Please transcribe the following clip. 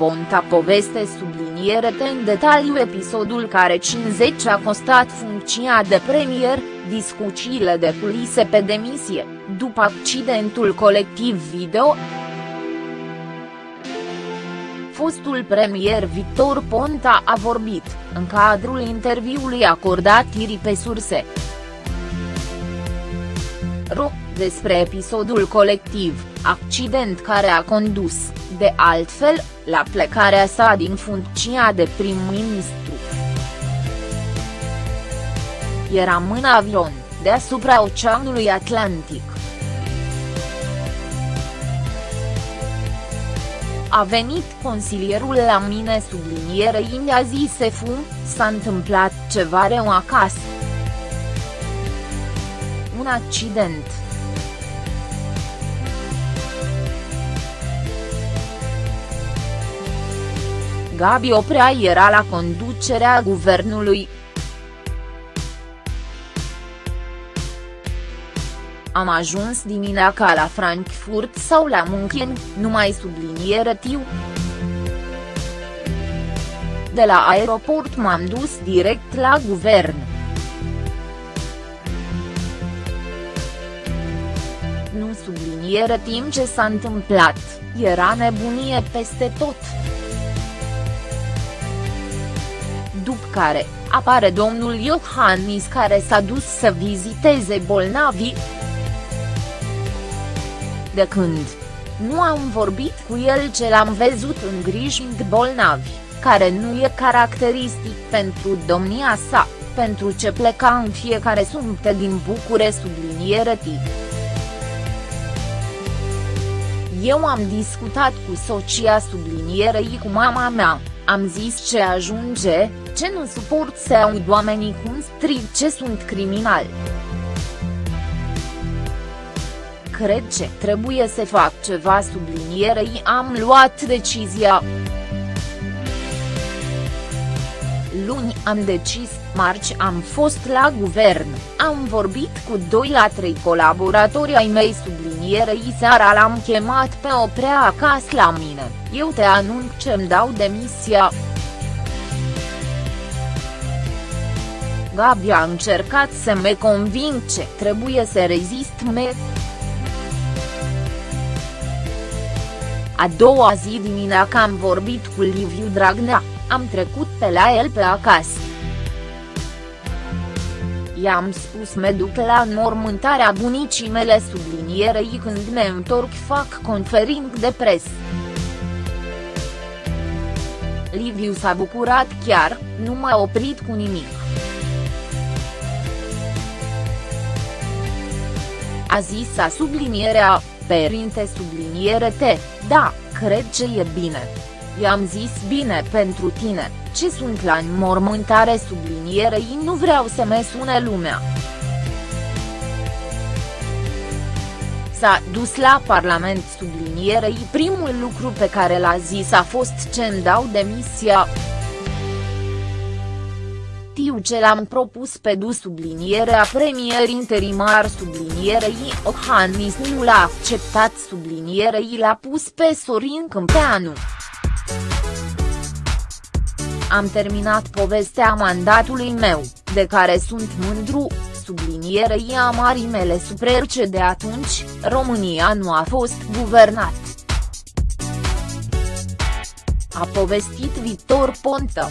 Ponta poveste subliniere în detaliu episodul care 50 a costat funcția de premier, discuțiile de culise pe demisie, după accidentul colectiv video. Fostul premier Victor Ponta a vorbit, în cadrul interviului acordat Iri pe surse. Ro, despre episodul colectiv, accident care a condus, de altfel, la plecarea sa din funcția de prim-ministru. Eram în avion, deasupra Oceanului Atlantic. A venit consilierul la mine sublinierei mi-a zis Efu, s-a întâmplat ceva rău acasă. Un accident. Gabi Oprea era la conducerea guvernului. Am ajuns dimineața la Frankfurt sau la München, numai subliniere tiu. De la aeroport m-am dus direct la guvern. Subliniere timp ce s-a întâmplat, era nebunie peste tot. după care, apare domnul Iohannis care s-a dus să viziteze bolnavii. De când? Nu am vorbit cu el ce l-am văzut îngrijind bolnavi, care nu e caracteristic pentru domnia sa, pentru ce pleca în fiecare sumte din Bucure subliniere tip. Eu am discutat cu socia sublinierei cu mama mea, am zis ce ajunge, ce nu suport să aud oamenii cum strig ce sunt criminali. Cred ce trebuie să fac ceva sublinierei am luat decizia. Luni am decis, marți am fost la guvern, am vorbit cu 2 la 3 colaboratori ai mei sublinierei seara l-am chemat pe oprea acasă la mine, eu te anunț ce-mi dau demisia. Gabi a încercat să me convince trebuie să rezist me. A doua zi dimineața am vorbit cu Liviu Dragnea, am trecut pe la el pe acasă. I-am spus me duc la înmormântarea bunicii mele sublinierei când me întorc fac confering de presă. Liviu s-a bucurat chiar, nu m-a oprit cu nimic. A zis a sublinierea, perinte subliniere T, da, cred ce e bine. I-am zis bine pentru tine, ce sunt la înmormântare sublinierei nu vreau să me sune lumea. S-a dus la Parlament sublinierei primul lucru pe care l-a zis a fost ce îmi dau demisia. Tiu ce l-am propus pe du sublinierea premier interimar sublinierei Ohannis nu l-a acceptat sublinierei l-a pus pe Sorin Câmpeanu. Am terminat povestea mandatului meu, de care sunt mândru, sublinierei a marii mele suprerce de atunci, România nu a fost guvernat. A povestit Victor Ponta.